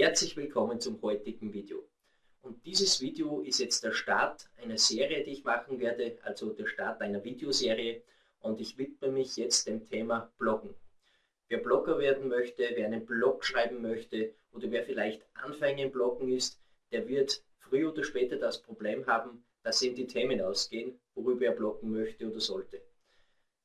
Herzlich willkommen zum heutigen Video. Und dieses Video ist jetzt der Start einer Serie, die ich machen werde, also der Start einer Videoserie. Und ich widme mich jetzt dem Thema Bloggen. Wer Blogger werden möchte, wer einen Blog schreiben möchte oder wer vielleicht Anfänger im Bloggen ist, der wird früher oder später das Problem haben, dass ihm die Themen ausgehen, worüber er bloggen möchte oder sollte.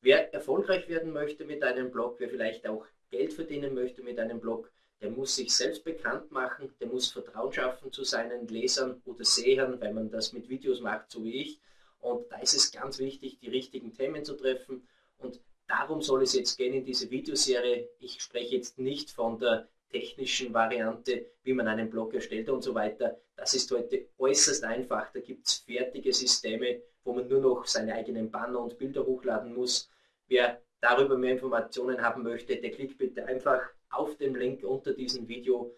Wer erfolgreich werden möchte mit einem Blog, wer vielleicht auch Geld verdienen möchte mit einem Blog, der muss sich selbst bekannt machen, der muss Vertrauen schaffen zu seinen Lesern oder Sehern, wenn man das mit Videos macht, so wie ich. Und da ist es ganz wichtig, die richtigen Themen zu treffen. Und darum soll es jetzt gehen in dieser Videoserie. Ich spreche jetzt nicht von der technischen Variante, wie man einen Blog erstellt und so weiter. Das ist heute äußerst einfach. Da gibt es fertige Systeme, wo man nur noch seine eigenen Banner und Bilder hochladen muss. Wer darüber mehr Informationen haben möchte, der klickt bitte einfach auf den Link unter diesem Video.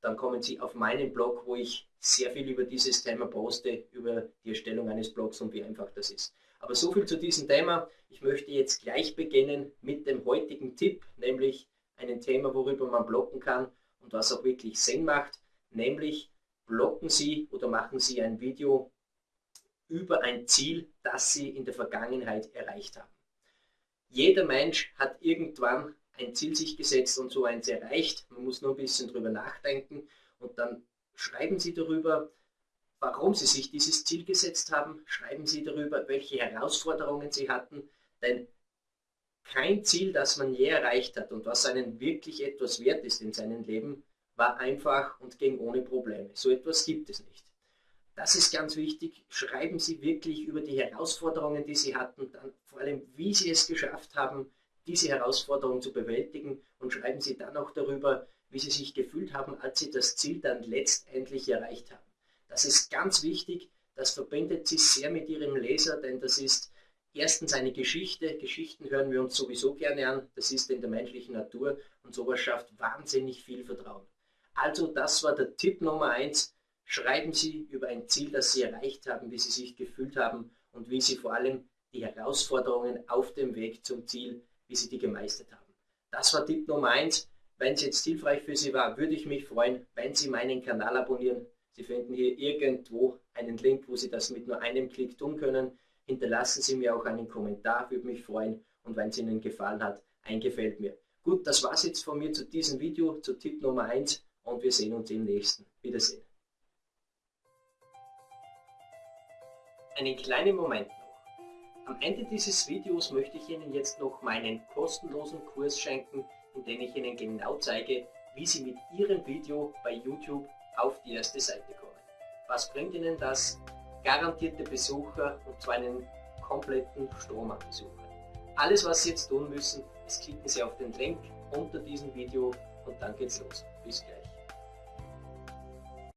Dann kommen Sie auf meinen Blog, wo ich sehr viel über dieses Thema poste, über die Erstellung eines Blogs und wie einfach das ist. Aber so viel zu diesem Thema. Ich möchte jetzt gleich beginnen mit dem heutigen Tipp, nämlich ein Thema, worüber man bloggen kann und was auch wirklich Sinn macht, nämlich bloggen Sie oder machen Sie ein Video über ein Ziel, das Sie in der Vergangenheit erreicht haben. Jeder Mensch hat irgendwann ein Ziel sich gesetzt und so eins erreicht. Man muss nur ein bisschen drüber nachdenken und dann schreiben Sie darüber, warum Sie sich dieses Ziel gesetzt haben. Schreiben Sie darüber, welche Herausforderungen Sie hatten. Denn kein Ziel, das man je erreicht hat und was einen wirklich etwas wert ist in seinem Leben, war einfach und ging ohne Probleme. So etwas gibt es nicht. Das ist ganz wichtig. Schreiben Sie wirklich über die Herausforderungen, die Sie hatten, dann vor allem, wie Sie es geschafft haben, diese Herausforderung zu bewältigen und schreiben Sie dann auch darüber, wie Sie sich gefühlt haben, als Sie das Ziel dann letztendlich erreicht haben. Das ist ganz wichtig, das verbindet Sie sehr mit Ihrem Leser, denn das ist erstens eine Geschichte. Geschichten hören wir uns sowieso gerne an, das ist in der menschlichen Natur und sowas schafft wahnsinnig viel Vertrauen. Also das war der Tipp Nummer eins. Schreiben Sie über ein Ziel, das Sie erreicht haben, wie Sie sich gefühlt haben und wie Sie vor allem die Herausforderungen auf dem Weg zum Ziel wie Sie die gemeistert haben. Das war Tipp Nummer 1. Wenn es jetzt hilfreich für Sie war, würde ich mich freuen, wenn Sie meinen Kanal abonnieren. Sie finden hier irgendwo einen Link, wo Sie das mit nur einem Klick tun können. Hinterlassen Sie mir auch einen Kommentar, würde mich freuen. Und wenn es Ihnen gefallen hat, ein Gefällt mir. Gut, das war es jetzt von mir zu diesem Video, zu Tipp Nummer 1 und wir sehen uns im nächsten. Wiedersehen. Einen kleinen Moment. Am Ende dieses Videos möchte ich Ihnen jetzt noch meinen kostenlosen Kurs schenken, in dem ich Ihnen genau zeige, wie Sie mit Ihrem Video bei YouTube auf die erste Seite kommen. Was bringt Ihnen das? Garantierte Besucher und zwar einen kompletten Strom an Besuchern. Alles was Sie jetzt tun müssen, ist klicken Sie auf den Link unter diesem Video und dann geht's los. Bis gleich.